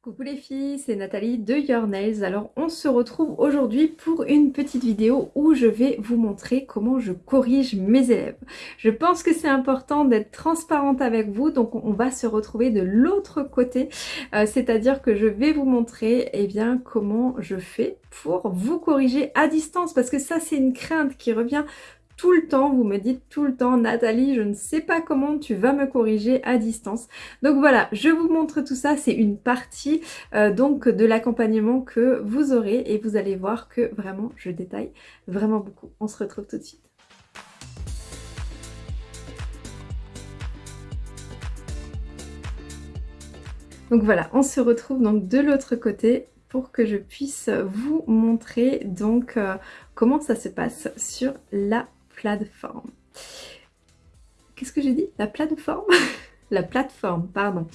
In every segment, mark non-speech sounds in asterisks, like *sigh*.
Coucou les filles, c'est Nathalie de Your Nails. Alors on se retrouve aujourd'hui pour une petite vidéo où je vais vous montrer comment je corrige mes élèves. Je pense que c'est important d'être transparente avec vous, donc on va se retrouver de l'autre côté, euh, c'est-à-dire que je vais vous montrer eh bien, comment je fais pour vous corriger à distance, parce que ça c'est une crainte qui revient tout le temps, vous me dites tout le temps, Nathalie, je ne sais pas comment tu vas me corriger à distance. Donc voilà, je vous montre tout ça, c'est une partie euh, donc de l'accompagnement que vous aurez et vous allez voir que vraiment je détaille vraiment beaucoup. On se retrouve tout de suite. Donc voilà, on se retrouve donc de l'autre côté pour que je puisse vous montrer donc euh, comment ça se passe sur la plateforme. Qu'est-ce que j'ai dit? La plateforme? *laughs* La plateforme, pardon.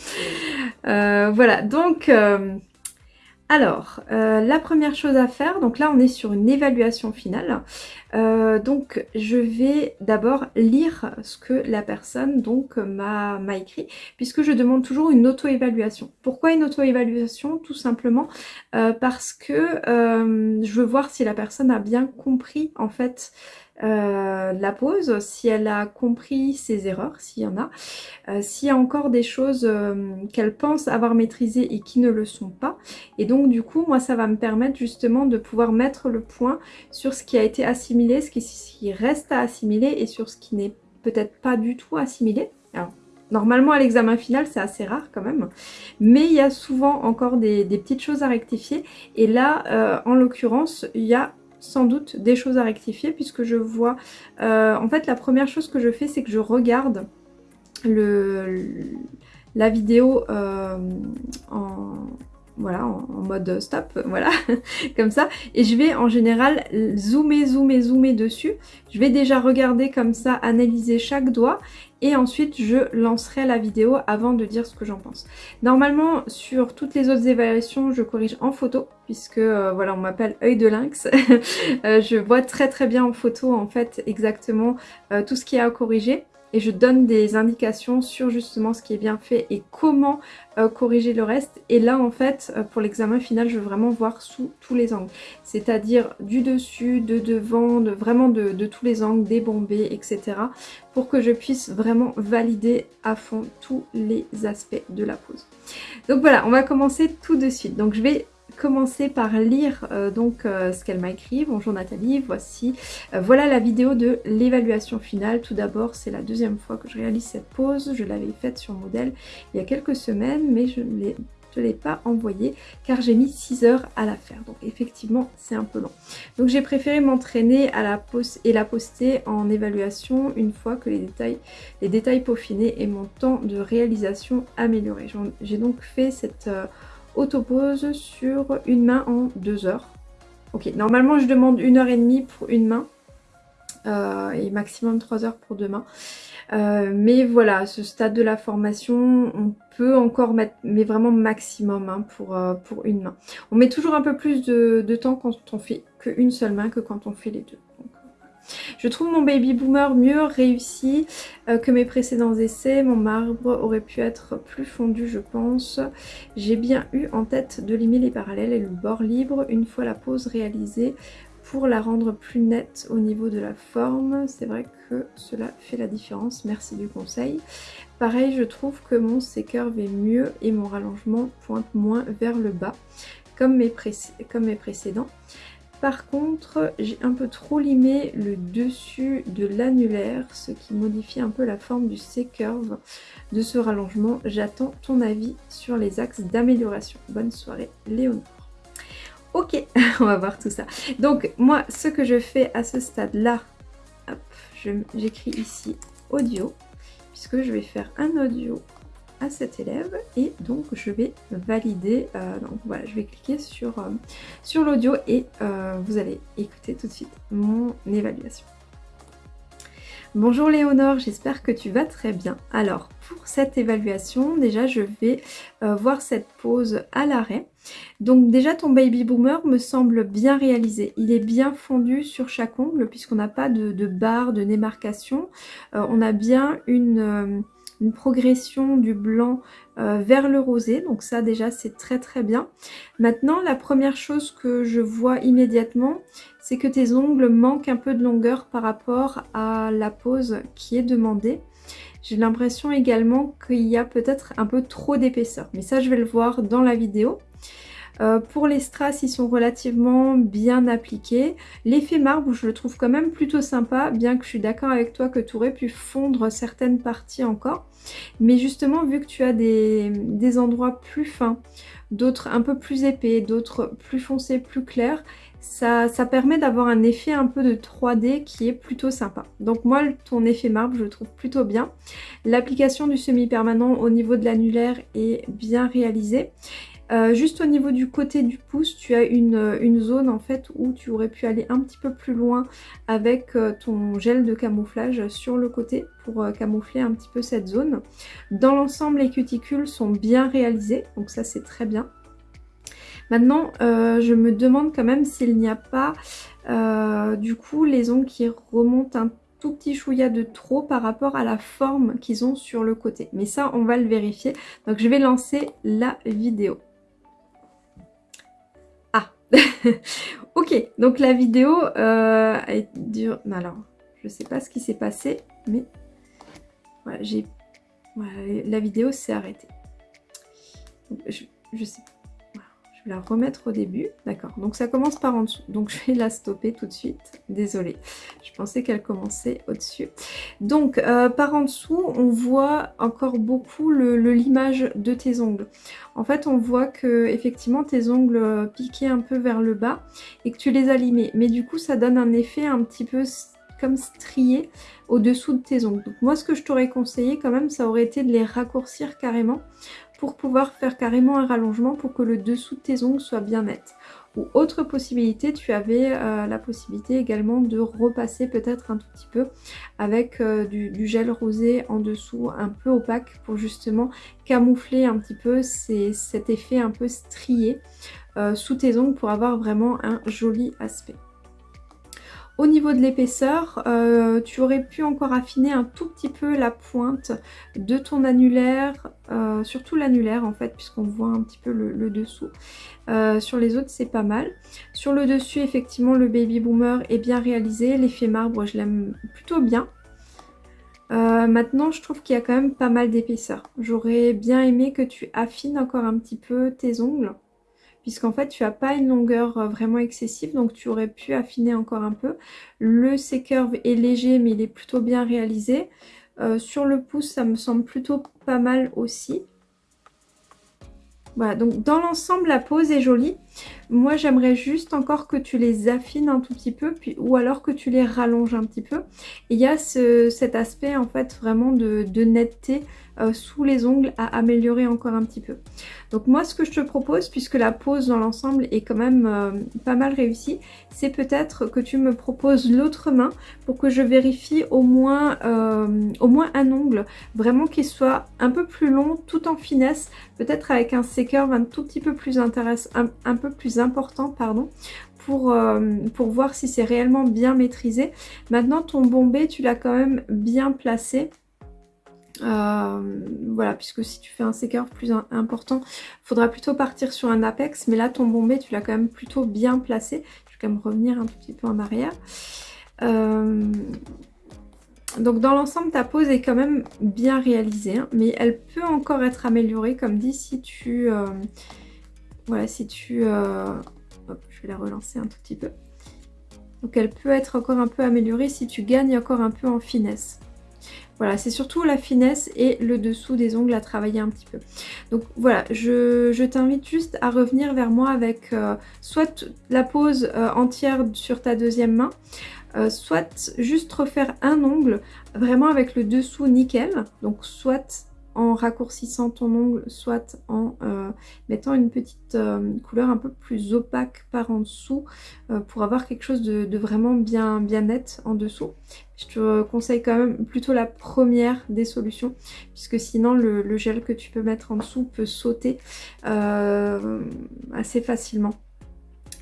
Euh, voilà, donc... Euh, alors, euh, la première chose à faire, donc là on est sur une évaluation finale, donc je vais d'abord lire ce que la personne donc m'a écrit, puisque je demande toujours une auto-évaluation. Pourquoi une auto-évaluation? Tout simplement parce que je veux voir si la personne a bien compris en fait euh, la pause, si elle a compris ses erreurs, s'il y en a, euh, s'il y a encore des choses euh, qu'elle pense avoir maîtrisées et qui ne le sont pas. Et donc du coup, moi ça va me permettre justement de pouvoir mettre le point sur ce qui a été assimilé, ce qui, reste à assimiler et sur ce qui n'est peut-être pas du tout assimilé. Alors, Normalement, à l'examen final, c'est assez rare quand même. Mais il y a souvent encore des, petites choses à rectifier. Et là, en l'occurrence, il y a sans doute des choses à rectifier puisque je vois... Euh, en fait, la première chose que je fais, c'est que je regarde la vidéo euh, en, voilà, en, mode stop, *laughs* voilà, comme ça. Et je vais en général zoomer, zoomer, zoomer dessus. Je vais déjà regarder comme ça, analyser chaque doigt et ensuite je lancerai la vidéo avant de dire ce que j'en pense. Normalement sur toutes les autres évaluations je corrige en photo puisque euh, voilà on m'appelle œil de lynx. *laughs* Euh, je vois très très bien en photo en fait exactement euh, tout ce qu'il y a à corriger et je donne des indications sur justement ce qui est bien fait et comment euh, corriger le reste. Et là en fait euh, pour l'examen final je veux vraiment voir sous tous les angles. C'est-à-dire du dessus, de devant, de, vraiment de, de tous les angles, des bombés, etc. Pour que je puisse vraiment valider à fond tous les aspects de la pose. Donc voilà, on va commencer tout de suite. Donc je vais commencer par lire euh, donc euh, ce qu'elle m'a écrit. Bonjour Nathalie, voici euh, voilà la vidéo de l'évaluation finale. Tout d'abord, c'est la deuxième fois que je réalise cette pause. Je l'avais faite sur modèle il y a quelques semaines, mais je ne l'ai pas envoyée car j'ai mis 6 heures à la faire. Donc effectivement, c'est un peu long. Donc j'ai préféré m'entraîner à la pose et la poster en évaluation une fois que les détails, les détails peaufinés et mon temps de réalisation amélioré. J'ai donc fait cette autopose sur une main en deux heures. Ok, normalement je demande une heure et demie pour une main euh, et maximum trois heures pour deux mains. Euh, mais voilà, ce stade de la formation, on peut encore mettre, mais vraiment maximum hein, pour, euh, pour une main. On met toujours un peu plus de, de temps quand on fait qu'une seule main que quand on fait les deux. Je trouve mon baby boomer mieux réussi euh, que mes précédents essais. Mon marbre aurait pu être plus fondu je pense. J'ai bien eu en tête de limer les parallèles et le bord libre une fois la pose réalisée pour la rendre plus nette au niveau de la forme. C'est vrai que cela fait la différence, merci du conseil. Pareil, je trouve que mon C-curve est mieux et mon rallongement pointe moins vers le bas, comme mes, comme mes précédents. Par contre, j'ai un peu trop limé le dessus de l'annulaire, ce qui modifie un peu la forme du C-curve de ce rallongement. J'attends ton avis sur les axes d'amélioration. Bonne soirée, Léonore. Ok, *laughs* on va voir tout ça. Donc, moi, ce que je fais à ce stade-là, j'écris ici audio, puisque je vais faire un audio cet élève et donc je vais valider, euh, donc voilà je vais cliquer sur, euh, sur l'audio et euh, vous allez écouter tout de suite mon évaluation. Bonjour Léonore, j'espère que tu vas très bien. Alors pour cette évaluation, déjà je vais voir cette pause à l'arrêt. Donc déjà ton baby boomer me semble bien réalisé. Il est bien fondu sur chaque ongle puisqu'on n'a pas de barre de démarcation. on a bien une progression du blanc euh, vers le rosé. Donc ça déjà c'est très très bien. Maintenant la première chose que je vois immédiatement c'est que tes ongles manquent un peu de longueur par rapport à la pose qui est demandée. J'ai l'impression également qu'il y a peut-être un peu trop d'épaisseur. Mais ça je vais le voir dans la vidéo. Euh, pour les strass, ils sont relativement bien appliqués. L'effet marbre, je le trouve quand même plutôt sympa, bien que je suis d'accord avec toi que tu aurais pu fondre certaines parties encore. Mais justement, vu que tu as des, endroits plus fins, d'autres un peu plus épais, d'autres plus foncés, plus clairs, ça, ça, permet d'avoir un effet un peu de 3D qui est plutôt sympa. Donc moi, ton effet marbre, je le trouve plutôt bien. L'application du semi-permanent au niveau de l'annulaire est bien réalisée. Euh, juste au niveau du côté du pouce, tu as une, zone en fait où tu aurais pu aller un petit peu plus loin avec euh, ton gel de camouflage sur le côté pour euh, camoufler un petit peu cette zone. Dans l'ensemble, les cuticules sont bien réalisées, donc ça c'est très bien. Maintenant, je me demande quand même s'il n'y a pas du coup les ongles qui remontent un tout petit chouïa de trop par rapport à la forme qu'ils ont sur le côté. Mais ça, on va le vérifier. Donc je vais lancer la vidéo. *laughs* ok, donc la vidéo euh, dure... Alors, je sais pas ce qui s'est passé, mais la vidéo s'est arrêtée. Je, je sais la remettre au début. D'accord, donc ça commence par en dessous. Donc *laughs* je vais la stopper tout de suite. Désolée, je pensais qu'elle commençait au-dessus. Donc euh, par en dessous, on voit encore beaucoup le, limage de tes ongles. En fait, on voit que effectivement tes ongles piquaient un peu vers le bas et que tu les as limés. Mais du coup, ça donne un effet un petit peu comme strié au-dessous de tes ongles. Donc moi, ce que je t'aurais conseillé quand même, ça aurait été de les raccourcir carrément pour pouvoir faire carrément un rallongement pour que le dessous de tes ongles soit bien net. Ou autre possibilité, tu avais euh, la possibilité également de repasser peut-être un tout petit peu avec euh, du, gel rosé en dessous un peu opaque pour justement camoufler un petit peu cet effet un peu strié euh, sous tes ongles pour avoir vraiment un joli aspect. Au niveau de l'épaisseur, euh, tu aurais pu encore affiner un tout petit peu la pointe de ton annulaire, euh, surtout l'annulaire en fait, puisqu'on voit un petit peu le, dessous. Euh, sur les autres, c'est pas mal. Sur le dessus, effectivement, le Baby Boomer est bien réalisé. L'effet marbre, je l'aime plutôt bien. maintenant, je trouve qu'il y a quand même pas mal d'épaisseur. J'aurais bien aimé que tu affines encore un petit peu tes ongles puisqu'en fait tu n'as pas une longueur euh, vraiment excessive donc tu aurais pu affiner encore un peu. Le C-curve est léger mais il est plutôt bien réalisé. Euh, sur le pouce ça me semble plutôt pas mal aussi. Voilà, donc dans l'ensemble, la pose est jolie. Moi, j'aimerais juste encore que tu les affines un tout petit peu, puis, ou alors que tu les rallonges un petit peu. il y a cet aspect, en fait, vraiment de, netteté euh, sous les ongles à améliorer encore un petit peu. Donc moi ce que je te propose, puisque la pose dans l'ensemble est quand même euh, pas mal réussie, c'est peut-être que tu me proposes l'autre main pour que je vérifie au moins, euh, au moins un ongle, vraiment qu'il soit un peu plus long tout en finesse, peut-être avec un C-curve un tout petit peu plus intéressant, plus important, pardon, pour, pour, voir si c'est réellement bien maîtrisé. Maintenant, ton bombé, tu l'as quand même bien placé. Euh, voilà, puisque si tu fais un sécœur plus important, faudra plutôt partir sur un apex. Mais là, ton bombé, tu l'as quand même plutôt bien placé. Je vais quand même revenir un tout petit peu en arrière. Euh, donc dans l'ensemble, ta pose est quand même bien réalisée. Hein, mais elle peut encore être améliorée, comme dit, si tu... Euh, voilà, si tu... Hop, je vais la relancer un tout petit peu. Donc elle peut être encore un peu améliorée si tu gagnes encore un peu en finesse. Voilà, c'est surtout la finesse et le dessous des ongles à travailler un petit peu. Donc voilà, je, t'invite juste à revenir vers moi avec euh, soit la pose euh, entière sur ta deuxième main, euh, soit juste refaire un ongle vraiment avec le dessous nickel. Donc soit en raccourcissant ton ongle, soit en euh, mettant une petite euh, couleur un peu plus opaque par en dessous euh, pour avoir quelque chose de, vraiment bien, bien net en dessous. Je te conseille quand même plutôt la première des solutions puisque sinon le, le gel que tu peux mettre en dessous peut sauter assez facilement.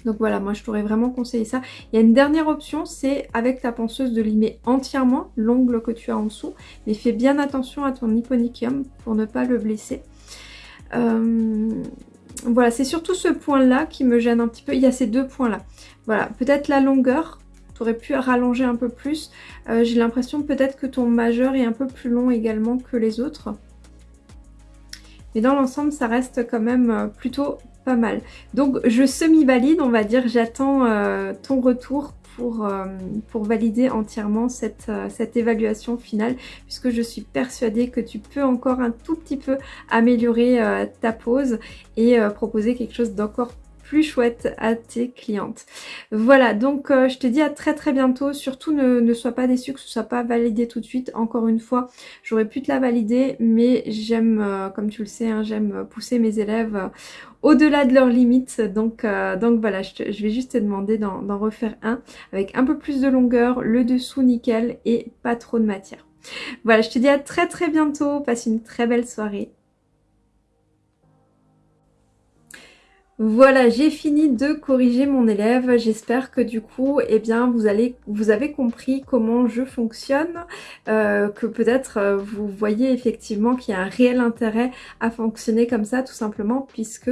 Donc voilà, moi je t'aurais vraiment conseillé ça. Il y a une dernière option, c'est avec ta ponceuse de limer entièrement l'ongle que tu as en dessous. Mais fais bien attention à ton hyponychium pour ne pas le blesser. Euh, voilà, c'est surtout ce point-là qui me gêne un petit peu. Il y a ces deux points-là. Voilà, peut-être la longueur. Tu aurais pu rallonger un peu plus. Euh, j'ai l'impression peut-être que ton majeur est un peu plus long également que les autres. Mais dans l'ensemble, ça reste quand même euh, plutôt pas mal. Donc je semi-valide, on va dire, j'attends euh, ton retour pour, euh, valider entièrement cette, euh, cette évaluation finale puisque je suis persuadée que tu peux encore un tout petit peu améliorer ta pose et proposer quelque chose d'encore plus chouette à tes clientes. Voilà, donc je te dis à très très bientôt. Surtout ne, ne sois pas déçu que ce soit pas validé tout de suite. Encore une fois, j'aurais pu te la valider, mais j'aime, comme tu le sais, hein, j'aime pousser mes élèves au-delà de leurs limites. Donc, euh, donc voilà, je, vais juste te demander d'en refaire un avec un peu plus de longueur, le dessous nickel et pas trop de matière. Voilà, je te dis à très très bientôt. Passe une très belle soirée. Voilà, j'ai fini de corriger mon élève. J'espère que du coup, eh bien, vous, allez, vous avez compris comment je fonctionne, euh, que peut-être euh, vous voyez effectivement qu'il y a un réel intérêt à fonctionner comme ça, tout simplement, puisque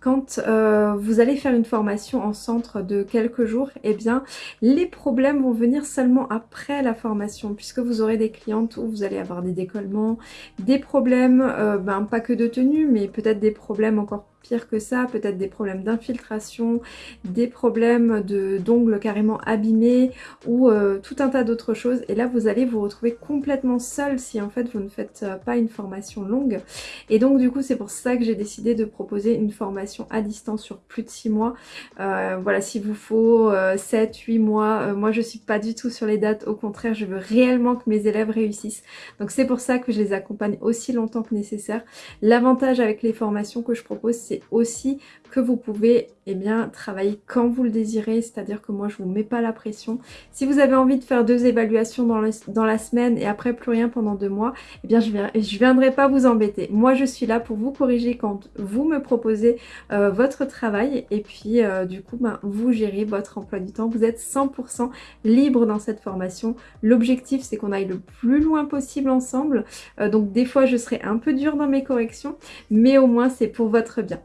quand euh, vous allez faire une formation en centre de quelques jours, eh bien, les problèmes vont venir seulement après la formation, puisque vous aurez des clientes où vous allez avoir des décollements, des problèmes, ben, pas que de tenue, mais peut-être des problèmes encore pire que ça, peut-être des problèmes d'infiltration, des problèmes d'ongles carrément abîmés ou euh, tout un tas d'autres choses. Et là, vous allez vous retrouver complètement seul si en fait vous ne faites euh, pas une formation longue. Et donc du coup, c'est pour ça que j'ai décidé de proposer une formation à distance sur plus de 6 mois. Euh, voilà, s'il vous faut 7, 8 mois, moi je suis pas du tout sur les dates, au contraire, je veux réellement que mes élèves réussissent. Donc c'est pour ça que je les accompagne aussi longtemps que nécessaire. L'avantage avec les formations que je propose, c'est aussi que vous pouvez eh bien, travailler quand vous le désirez, c'est-à-dire que moi je vous mets pas la pression. Si vous avez envie de faire deux évaluations dans, la semaine et après plus rien pendant deux mois, eh bien je ne viendrai pas vous embêter. Moi je suis là pour vous corriger quand vous me proposez euh, votre travail et puis euh, du coup ben, vous gérez votre emploi du temps. Vous êtes 100% libre dans cette formation. L'objectif c'est qu'on aille le plus loin possible ensemble. Euh, donc des fois je serai un peu dure dans mes corrections, mais au moins c'est pour votre bien.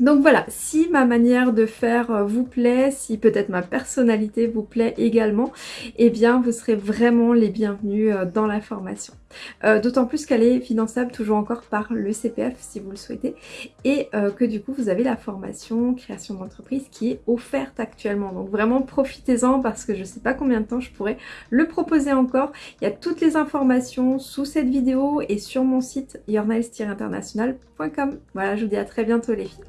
Donc voilà, si ma manière de faire euh, vous plaît, si peut-être ma personnalité vous plaît également, eh bien vous serez vraiment les bienvenus euh, dans la formation. Euh, d'autant plus qu'elle est finançable toujours encore par le CPF si vous le souhaitez et que du coup vous avez la formation création d'entreprise qui est offerte actuellement. Donc vraiment profitez-en parce que je ne sais pas combien de temps je pourrais le proposer encore. Il y a toutes les informations sous cette vidéo et sur mon site yourniles-international.com. Voilà, je vous dis à très bientôt les filles.